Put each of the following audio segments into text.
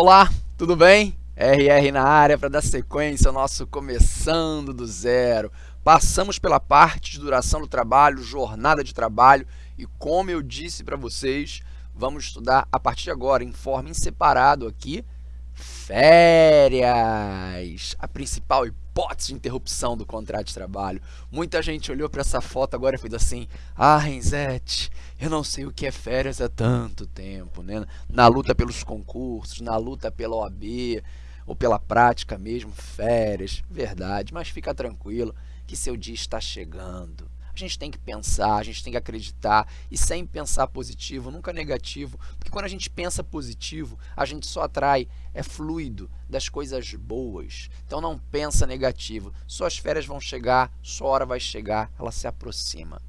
Olá, tudo bem? RR na área para dar sequência ao nosso Começando do Zero. Passamos pela parte de duração do trabalho, jornada de trabalho e como eu disse para vocês, vamos estudar a partir de agora em forma em separado aqui, férias, a principal hipótese de interrupção do contrato de trabalho. Muita gente olhou para essa foto agora e fez assim, ah, Renzete, eu não sei o que é férias há tanto tempo, né? Na luta pelos concursos, na luta pela OAB, ou pela prática mesmo, férias, verdade, mas fica tranquilo que seu dia está chegando. A gente tem que pensar, a gente tem que acreditar e sempre pensar positivo, nunca negativo, porque quando a gente pensa positivo, a gente só atrai, é fluido das coisas boas. Então não pensa negativo, suas férias vão chegar, sua hora vai chegar, ela se aproxima.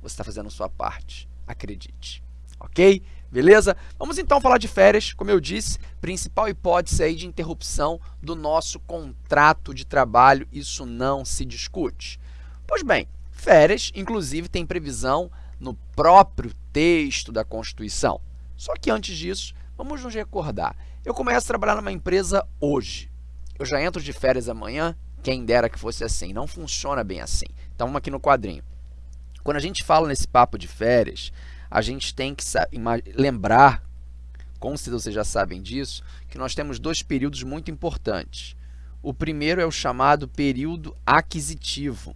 Você está fazendo a sua parte, acredite. Ok? Beleza? Vamos então falar de férias, como eu disse, principal hipótese aí de interrupção do nosso contrato de trabalho, isso não se discute. Pois bem, Férias, inclusive, tem previsão no próprio texto da Constituição. Só que antes disso, vamos nos recordar. Eu começo a trabalhar numa empresa hoje. Eu já entro de férias amanhã, quem dera que fosse assim. Não funciona bem assim. Então, vamos aqui no quadrinho. Quando a gente fala nesse papo de férias, a gente tem que lembrar, com certeza vocês já sabem disso, que nós temos dois períodos muito importantes. O primeiro é o chamado período aquisitivo.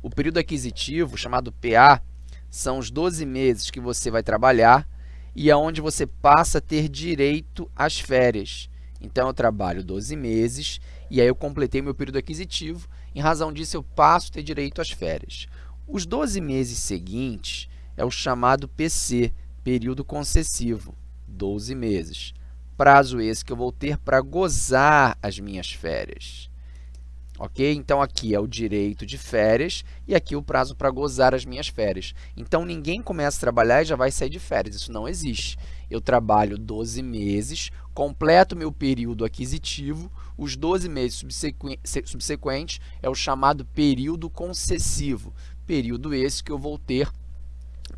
O período aquisitivo, chamado PA, são os 12 meses que você vai trabalhar e aonde é você passa a ter direito às férias. Então, eu trabalho 12 meses e aí eu completei meu período aquisitivo. Em razão disso, eu passo a ter direito às férias. Os 12 meses seguintes é o chamado PC, período concessivo, 12 meses. Prazo esse que eu vou ter para gozar as minhas férias ok? Então, aqui é o direito de férias e aqui o prazo para gozar as minhas férias. Então, ninguém começa a trabalhar e já vai sair de férias, isso não existe. Eu trabalho 12 meses, completo meu período aquisitivo, os 12 meses subsequentes é o chamado período concessivo, período esse que eu vou ter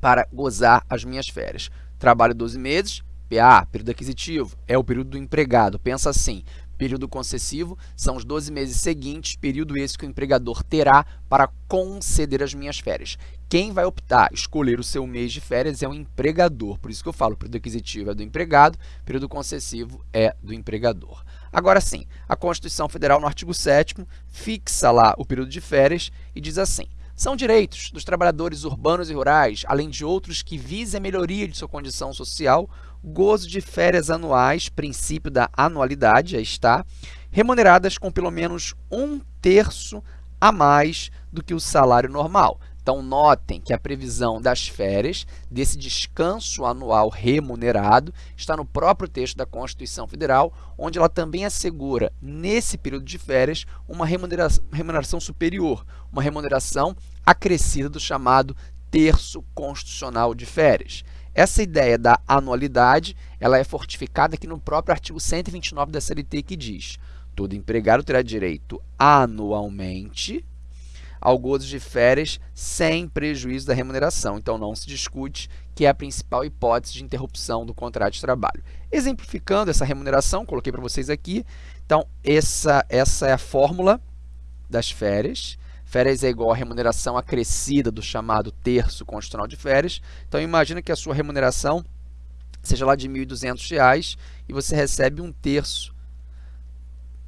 para gozar as minhas férias. Trabalho 12 meses, PA, período aquisitivo, é o período do empregado. Pensa assim, Período concessivo são os 12 meses seguintes, período esse que o empregador terá para conceder as minhas férias. Quem vai optar, escolher o seu mês de férias é o empregador. Por isso que eu falo, período aquisitivo é do empregado, período concessivo é do empregador. Agora sim, a Constituição Federal, no artigo 7 fixa lá o período de férias e diz assim, são direitos dos trabalhadores urbanos e rurais, além de outros que visem a melhoria de sua condição social, gozo de férias anuais, princípio da anualidade, aí está, remuneradas com pelo menos um terço a mais do que o salário normal. Então, notem que a previsão das férias, desse descanso anual remunerado, está no próprio texto da Constituição Federal, onde ela também assegura, nesse período de férias, uma remuneração, remuneração superior, uma remuneração acrescida do chamado terço constitucional de férias. Essa ideia da anualidade ela é fortificada aqui no próprio artigo 129 da CLT, que diz todo empregado terá direito anualmente ao gozo de férias sem prejuízo da remuneração. Então, não se discute que é a principal hipótese de interrupção do contrato de trabalho. Exemplificando essa remuneração, coloquei para vocês aqui. Então, essa, essa é a fórmula das férias. Férias é igual à remuneração acrescida do chamado terço constitucional de férias. Então, imagina que a sua remuneração seja lá de R$ 1.200 e você recebe um terço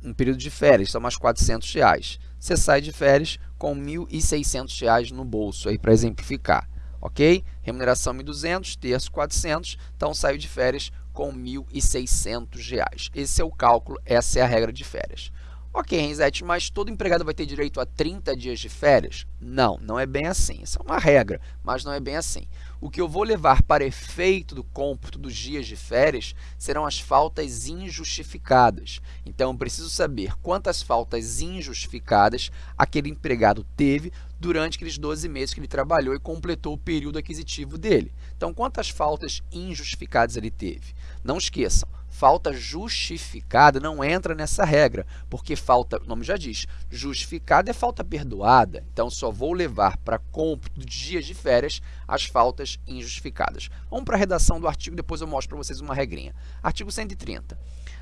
um período de férias, são mais 400 reais. Você sai de férias com R$ 1.600 no bolso, aí para exemplificar, ok? Remuneração R$ 1.200, terço R$ 400, então saio de férias com R$ 1.600. Esse é o cálculo, essa é a regra de férias. Ok, Renzete, mas todo empregado vai ter direito a 30 dias de férias? Não, não é bem assim. Isso é uma regra, mas não é bem assim. O que eu vou levar para efeito do cômputo dos dias de férias serão as faltas injustificadas. Então, eu preciso saber quantas faltas injustificadas aquele empregado teve durante aqueles 12 meses que ele trabalhou e completou o período aquisitivo dele. Então, quantas faltas injustificadas ele teve? Não esqueçam, Falta justificada não entra nessa regra, porque falta, o nome já diz, justificada é falta perdoada. Então, só vou levar para cômputo de dias de férias as faltas injustificadas. Vamos para a redação do artigo, depois eu mostro para vocês uma regrinha. Artigo 130.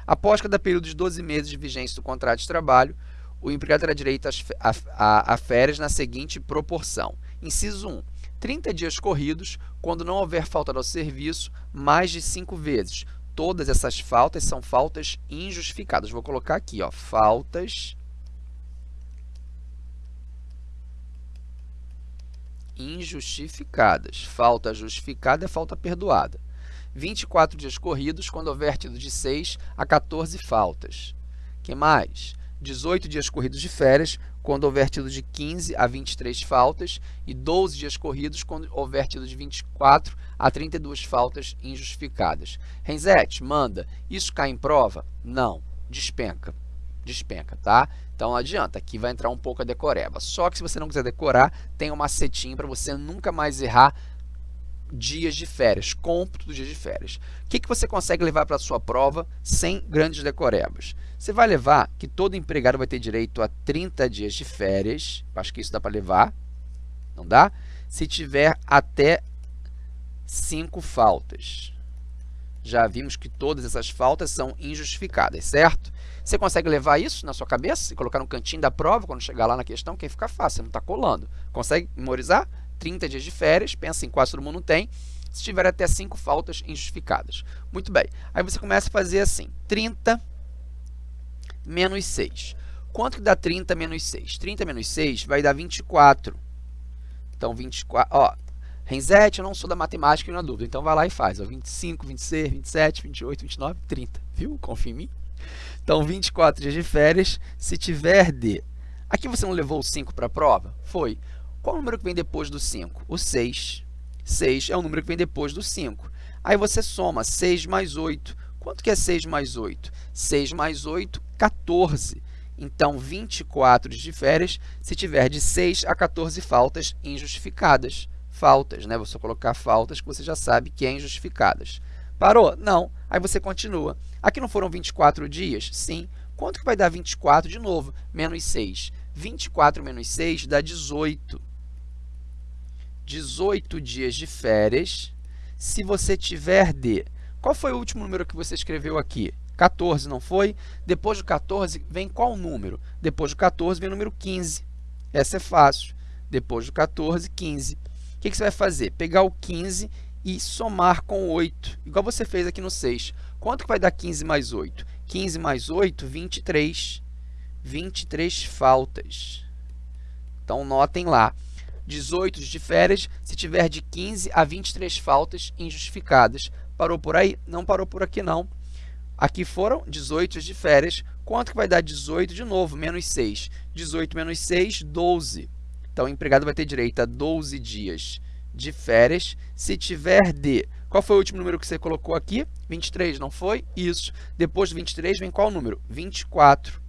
Após cada período de 12 meses de vigência do contrato de trabalho, o empregado terá direito a, a, férias na seguinte proporção. Inciso 1. 30 dias corridos, quando não houver falta ao serviço, mais de 5 vezes todas essas faltas são faltas injustificadas. Vou colocar aqui, ó, faltas injustificadas. Falta justificada é falta perdoada. 24 dias corridos quando houver tido de 6 a 14 faltas. que mais? 18 dias corridos de férias quando houver tido de 15 a 23 faltas e 12 dias corridos quando houver tido de 24 a 32 faltas injustificadas. Renzete, manda, isso cai em prova? Não, despenca, despenca, tá? Então não adianta, aqui vai entrar um pouco a decoreba. Só que se você não quiser decorar, tem um macetinho para você nunca mais errar dias de férias, cômputo dos dias de férias. O que, que você consegue levar para a sua prova sem grandes decorebas? Você vai levar que todo empregado vai ter direito a 30 dias de férias, acho que isso dá para levar, não dá? Se tiver até 5 faltas. Já vimos que todas essas faltas são injustificadas, certo? Você consegue levar isso na sua cabeça e colocar no cantinho da prova quando chegar lá na questão, que aí fica fácil, não está colando. Consegue memorizar? 30 dias de férias, pensa em quase todo mundo tem, se tiver até 5 faltas injustificadas. Muito bem, aí você começa a fazer assim, 30 menos 6. Quanto que dá 30 menos 6? 30 menos 6 vai dar 24. Então, 24, ó, Renzete, eu não sou da matemática e na dúvida, então vai lá e faz, ó, 25, 26, 27, 28, 29, 30, viu? Confia em mim. Então, 24 dias de férias, se tiver de... Aqui você não levou o 5 para a prova? Foi. Qual o número que vem depois do 5? O 6. 6 é o número que vem depois do 5. Aí você soma 6 mais 8. Quanto que é 6 mais 8? 6 mais 8, 14. Então, 24 de férias se tiver de 6 a 14 faltas injustificadas. Faltas, né? Você colocar faltas que você já sabe que é injustificadas. Parou? Não. Aí você continua. Aqui não foram 24 dias? Sim. Quanto que vai dar 24 de novo? Menos 6. 24 menos 6 dá 18. 18 dias de férias, se você tiver de... Qual foi o último número que você escreveu aqui? 14, não foi? Depois do 14, vem qual número? Depois do 14, vem o número 15. Essa é fácil. Depois do 14, 15. O que, que você vai fazer? Pegar o 15 e somar com 8, igual você fez aqui no 6. Quanto que vai dar 15 mais 8? 15 mais 8, 23. 23 faltas. Então, notem lá. 18 de férias, se tiver de 15 a 23 faltas injustificadas. Parou por aí? Não parou por aqui, não. Aqui foram 18 de férias. Quanto que vai dar 18 de novo? Menos 6. 18 menos 6, 12. Então, o empregado vai ter direito a 12 dias de férias se tiver de... Qual foi o último número que você colocou aqui? 23, não foi? Isso. Depois do 23 vem qual número? 24.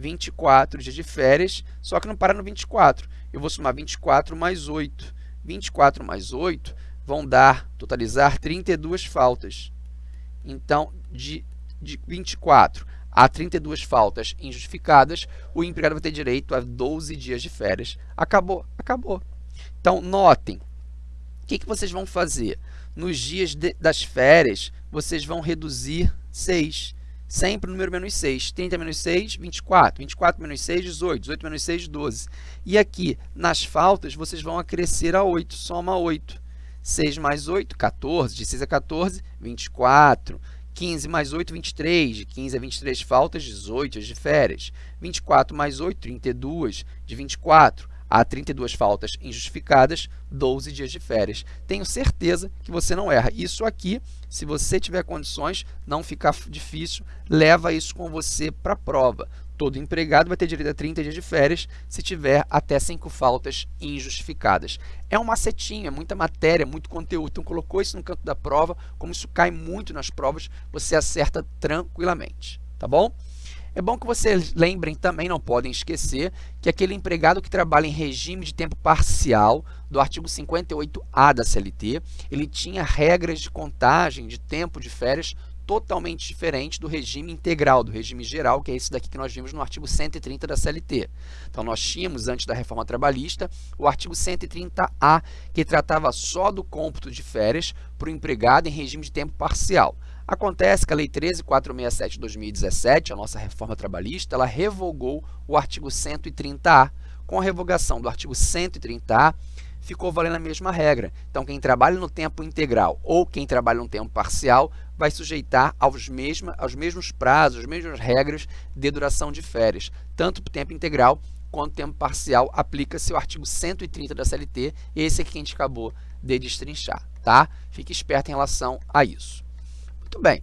24 dias de férias, só que não para no 24 eu vou somar 24 mais 8. 24 mais 8 vão dar, totalizar 32 faltas. Então, de, de 24 a 32 faltas injustificadas, o empregado vai ter direito a 12 dias de férias. Acabou, acabou. Então, notem, o que, que vocês vão fazer? Nos dias de, das férias, vocês vão reduzir 6 sempre o número menos 6. 30 menos 6, 24. 24 menos 6, 18. 18 menos 6, 12. E aqui, nas faltas, vocês vão acrescer a 8. Soma 8. 6 mais 8, 14. De 6 a 14, 24. 15 mais 8, 23. De 15 a 23 faltas, 18 de férias. 24 mais 8, 32. De 24 a 32 faltas injustificadas, 12 dias de férias. Tenho certeza que você não erra. Isso aqui, se você tiver condições, não ficar difícil, leva isso com você para a prova. Todo empregado vai ter direito a 30 dias de férias se tiver até 5 faltas injustificadas. É um macetinho, é muita matéria, muito conteúdo. Então, colocou isso no canto da prova, como isso cai muito nas provas, você acerta tranquilamente, tá bom? É bom que vocês lembrem também, não podem esquecer, que aquele empregado que trabalha em regime de tempo parcial, do artigo 58A da CLT, ele tinha regras de contagem de tempo de férias totalmente diferente do regime integral, do regime geral, que é esse daqui que nós vimos no artigo 130 da CLT. Então, nós tínhamos, antes da reforma trabalhista, o artigo 130A, que tratava só do cômputo de férias para o empregado em regime de tempo parcial. Acontece que a Lei 13.467 de 2017, a nossa reforma trabalhista, ela revogou o artigo 130A. Com a revogação do artigo 130A, ficou valendo a mesma regra. Então, quem trabalha no tempo integral ou quem trabalha no tempo parcial vai sujeitar aos, mesma, aos mesmos prazos, as mesmas regras de duração de férias. Tanto para o tempo integral quanto tempo parcial, aplica-se o artigo 130 da CLT, esse aqui que a gente acabou de destrinchar, tá? Fique esperto em relação a isso. Muito bem.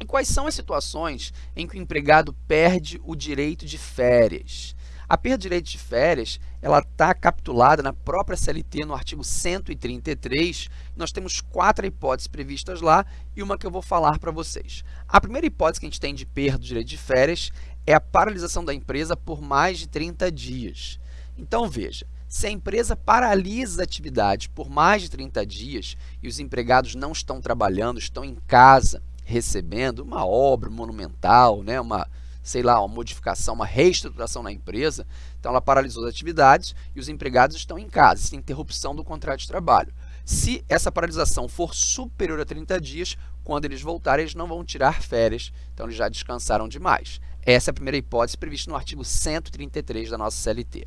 E quais são as situações em que o empregado perde o direito de férias? A perda de direito de férias, ela está capitulada na própria CLT no artigo 133. Nós temos quatro hipóteses previstas lá e uma que eu vou falar para vocês. A primeira hipótese que a gente tem de perda do direito de férias é a paralisação da empresa por mais de 30 dias. Então, veja, se a empresa paralisa as atividades por mais de 30 dias e os empregados não estão trabalhando, estão em casa recebendo uma obra monumental, né, uma sei lá, uma modificação, uma reestruturação na empresa, então ela paralisou as atividades e os empregados estão em casa, sem interrupção do contrato de trabalho. Se essa paralisação for superior a 30 dias, quando eles voltarem, eles não vão tirar férias, então eles já descansaram demais. Essa é a primeira hipótese prevista no artigo 133 da nossa CLT.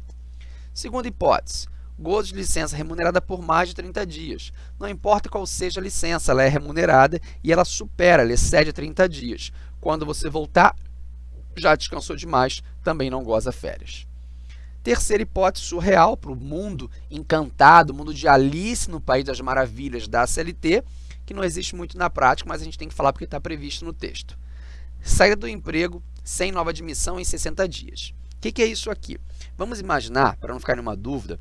Segunda hipótese, gozo de licença remunerada por mais de 30 dias. Não importa qual seja a licença, ela é remunerada e ela supera, ela excede 30 dias. Quando você voltar, já descansou demais, também não goza férias. Terceira hipótese surreal para o mundo encantado, mundo de Alice no País das Maravilhas da CLT, que não existe muito na prática, mas a gente tem que falar porque está previsto no texto. Saída do emprego sem nova admissão em 60 dias. Que, que é isso aqui? Vamos imaginar, para não ficar nenhuma dúvida,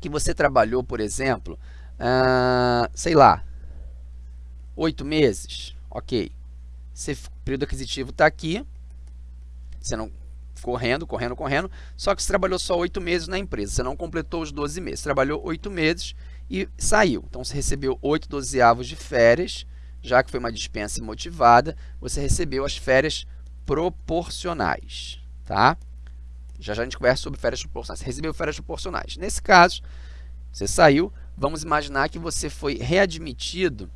que você trabalhou, por exemplo, uh, sei lá, oito meses, ok. o período aquisitivo está aqui, você não correndo, correndo, correndo, só que você trabalhou só oito meses na empresa, você não completou os 12 meses, trabalhou oito meses e saiu. Então, você recebeu oito dozeavos de férias, já que foi uma dispensa motivada, você recebeu as férias proporcionais, tá? Já já a gente conversa sobre férias proporcionais. Recebeu férias proporcionais. Nesse caso, você saiu, vamos imaginar que você foi readmitido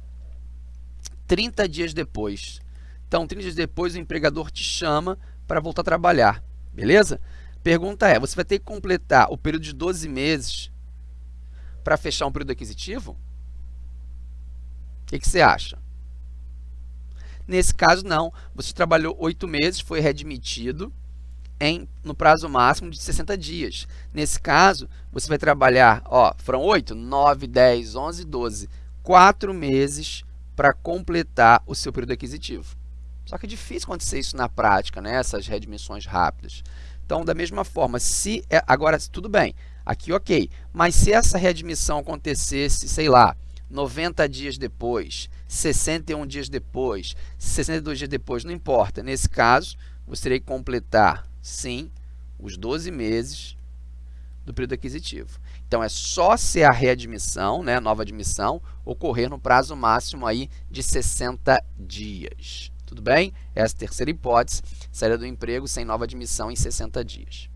30 dias depois. Então, 30 dias depois, o empregador te chama para voltar a trabalhar, beleza? Pergunta é, você vai ter que completar o período de 12 meses para fechar um período aquisitivo? O que, que você acha? Nesse caso, não. Você trabalhou 8 meses, foi readmitido em, no prazo máximo de 60 dias. Nesse caso, você vai trabalhar, ó, foram 8, 9, 10, 11, 12, 4 meses para completar o seu período aquisitivo. Só que é difícil acontecer isso na prática, né? essas readmissões rápidas. Então, da mesma forma, se é, agora tudo bem, aqui ok, mas se essa readmissão acontecesse, sei lá, 90 dias depois, 61 dias depois, 62 dias depois, não importa. Nesse caso, você teria que completar, sim, os 12 meses do período aquisitivo. Então, é só se a readmissão, né, nova admissão, ocorrer no prazo máximo aí de 60 dias. Tudo bem? Essa é terceira hipótese, saída do emprego sem nova admissão em 60 dias.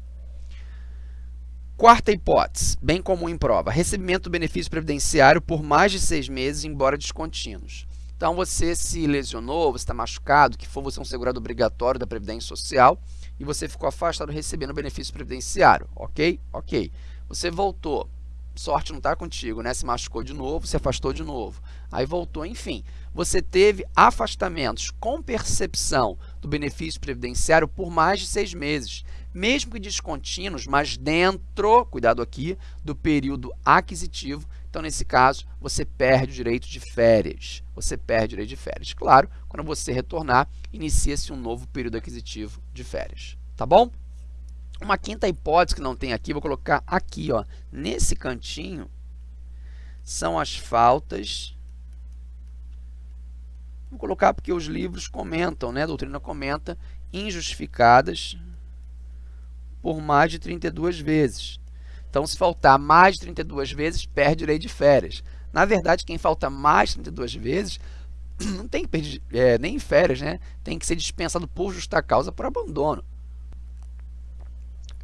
Quarta hipótese, bem comum em prova, recebimento do benefício previdenciário por mais de seis meses, embora descontínuos. Então, você se lesionou, você está machucado, que for você é um segurado obrigatório da Previdência Social e você ficou afastado recebendo benefício previdenciário, ok? Ok. Você voltou, sorte não está contigo, né? Se machucou de novo, se afastou de novo, aí voltou, enfim. Você teve afastamentos com percepção do benefício previdenciário por mais de seis meses, mesmo que descontínuos, mas dentro, cuidado aqui, do período aquisitivo. Então, nesse caso, você perde o direito de férias. Você perde o direito de férias. Claro, quando você retornar, inicia-se um novo período aquisitivo de férias. Tá bom? Uma quinta hipótese que não tem aqui, vou colocar aqui, ó, nesse cantinho, são as faltas. Vou colocar porque os livros comentam, né, a doutrina comenta, injustificadas por mais de 32 vezes. Então, se faltar mais de 32 vezes, perde direito de férias. Na verdade, quem falta mais de 32 vezes não tem que perder é, nem férias, né? Tem que ser dispensado por justa causa por abandono.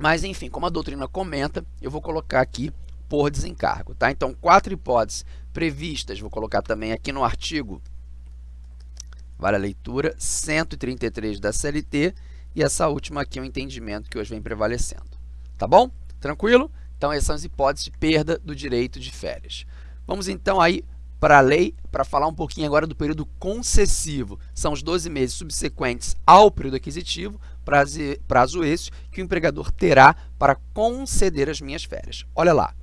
Mas, enfim, como a doutrina comenta, eu vou colocar aqui por desencargo, tá? Então, quatro hipóteses previstas, vou colocar também aqui no artigo, vale a leitura, 133 da CLT, e essa última aqui é o entendimento que hoje vem prevalecendo. Tá bom? Tranquilo? Então, essas são as hipóteses de perda do direito de férias. Vamos então aí para a lei, para falar um pouquinho agora do período concessivo. São os 12 meses subsequentes ao período aquisitivo, prazo, prazo esse que o empregador terá para conceder as minhas férias. Olha lá,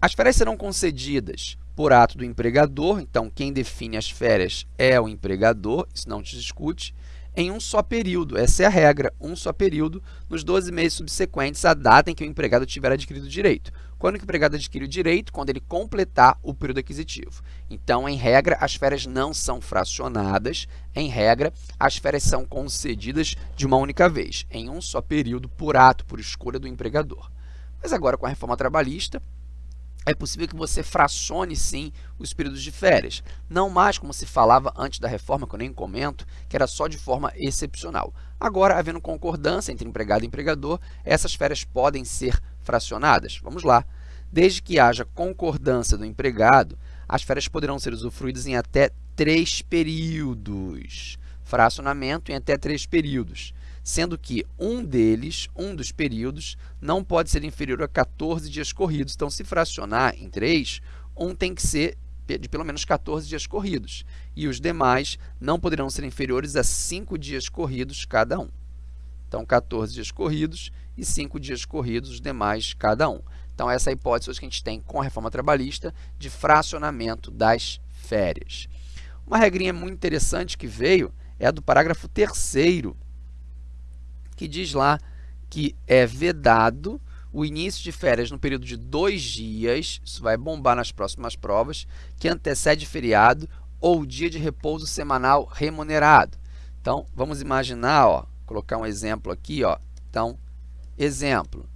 as férias serão concedidas por ato do empregador, então quem define as férias é o empregador, isso não te discute, em um só período. Essa é a regra, um só período, nos 12 meses subsequentes à data em que o empregado tiver adquirido o direito. Quando o empregado adquire o direito? Quando ele completar o período aquisitivo. Então, em regra, as férias não são fracionadas. Em regra, as férias são concedidas de uma única vez, em um só período, por ato, por escolha do empregador. Mas agora, com a reforma trabalhista, é possível que você fracione sim os períodos de férias, não mais como se falava antes da reforma, que eu nem comento, que era só de forma excepcional. Agora, havendo concordância entre empregado e empregador, essas férias podem ser fracionadas. Vamos lá. Desde que haja concordância do empregado, as férias poderão ser usufruídas em até três períodos. Fracionamento em até três períodos sendo que um deles, um dos períodos, não pode ser inferior a 14 dias corridos. Então, se fracionar em 3, um tem que ser de pelo menos 14 dias corridos, e os demais não poderão ser inferiores a 5 dias corridos cada um. Então, 14 dias corridos e 5 dias corridos, os demais cada um. Então, essa é a hipótese que a gente tem com a reforma trabalhista de fracionamento das férias. Uma regrinha muito interessante que veio é a do parágrafo 3 que diz lá que é vedado o início de férias no período de dois dias, isso vai bombar nas próximas provas, que antecede feriado ou dia de repouso semanal remunerado. Então, vamos imaginar, ó, colocar um exemplo aqui, ó. Então, exemplo,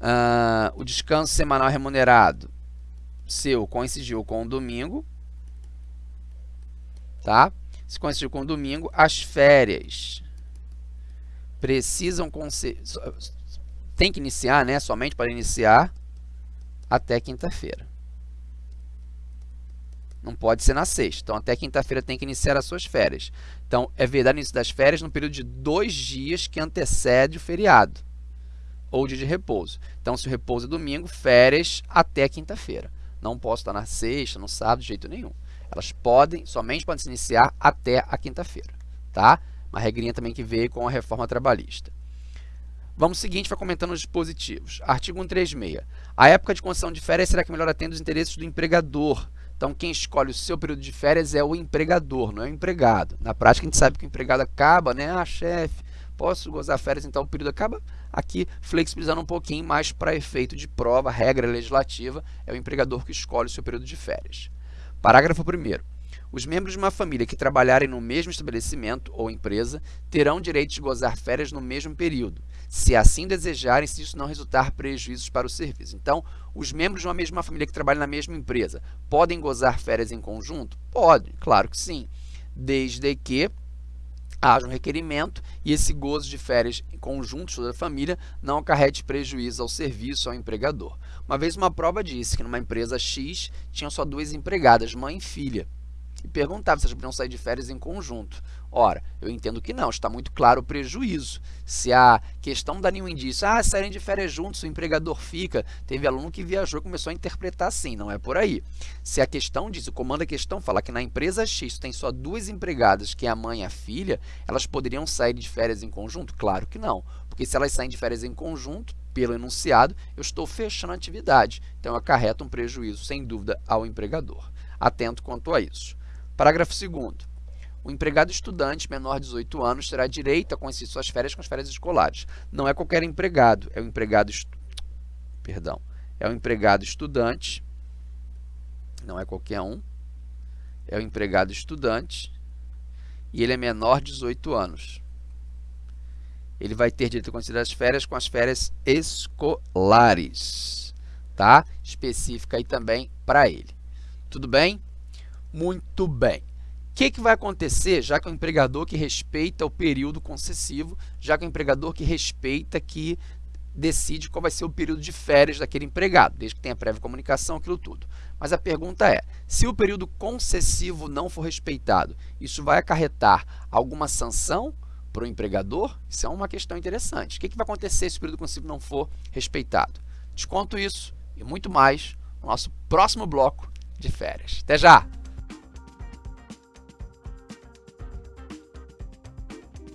uh, o descanso semanal remunerado seu coincidiu com o domingo, tá? Se coincidiu com o domingo, as férias precisam tem que iniciar, né, somente para iniciar até quinta-feira. Não pode ser na sexta. Então, até quinta-feira tem que iniciar as suas férias. Então, é verdade início das férias no período de dois dias que antecede o feriado ou dia de repouso. Então, se o repouso é domingo, férias até quinta-feira. Não posso estar na sexta, no sábado, de jeito nenhum. Elas podem, somente podem se iniciar até a quinta-feira, tá? Uma regrinha também que veio com a reforma trabalhista. Vamos seguinte, vai comentando os dispositivos. Artigo 136. A época de concessão de férias será que melhor atende os interesses do empregador. Então, quem escolhe o seu período de férias é o empregador, não é o empregado. Na prática, a gente sabe que o empregado acaba, né? Ah, chefe, posso gozar férias, então o período acaba. Aqui, flexibilizando um pouquinho, mais para efeito de prova, regra legislativa, é o empregador que escolhe o seu período de férias. Parágrafo 1 os membros de uma família que trabalharem no mesmo estabelecimento ou empresa terão direito de gozar férias no mesmo período, se assim desejarem, se isso não resultar prejuízos para o serviço. Então, os membros de uma mesma família que trabalham na mesma empresa podem gozar férias em conjunto? Podem, claro que sim, desde que haja um requerimento e esse gozo de férias em conjunto toda a família não acarrete prejuízo ao serviço ao empregador. Uma vez uma prova disse que numa empresa X tinham só duas empregadas, mãe e filha e perguntava se elas poderiam sair de férias em conjunto. Ora, eu entendo que não, está muito claro o prejuízo. Se a questão dá nenhum indício, ah, saírem de férias juntos, o empregador fica. Teve aluno que viajou e começou a interpretar assim, não é por aí. Se a questão diz, o comando da questão fala que na empresa X tem só duas empregadas, que é a mãe e a filha, elas poderiam sair de férias em conjunto? Claro que não, porque se elas saem de férias em conjunto, pelo enunciado, eu estou fechando a atividade. Então, acarreta um prejuízo, sem dúvida, ao empregador. Atento quanto a isso. Parágrafo 2 o empregado estudante menor de 18 anos terá direito a coincidir suas férias com as férias escolares. Não é qualquer empregado, é o empregado estu... perdão, é o empregado estudante, não é qualquer um, é o empregado estudante e ele é menor de 18 anos. Ele vai ter direito a considerar as férias com as férias escolares, tá? Específica aí também para ele. Tudo bem? Muito bem. que, que vai acontecer, já que o empregador que respeita o período concessivo, já que o empregador que respeita que decide qual vai ser o período de férias daquele empregado, desde que tenha prévia comunicação, aquilo tudo. Mas a pergunta é, se o período concessivo não for respeitado, isso vai acarretar alguma sanção para o empregador? Isso é uma questão interessante. O que, que vai acontecer se o período concessivo não for respeitado? Desconto isso e muito mais no nosso próximo bloco de férias. Até já!